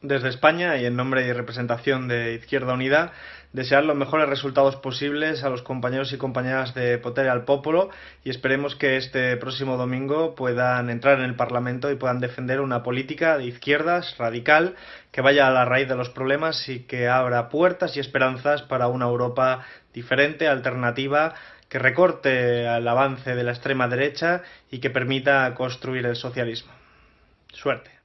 desde España y en nombre y representación de Izquierda Unida, desear los mejores resultados posibles a los compañeros y compañeras de Potere al Popolo y esperemos que este próximo domingo puedan entrar en el Parlamento y puedan defender una política de izquierdas radical que vaya a la raíz de los problemas y que abra puertas y esperanzas para una Europa diferente, alternativa, que recorte el avance de la extrema derecha y que permita construir el socialismo. Suerte.